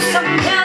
Someday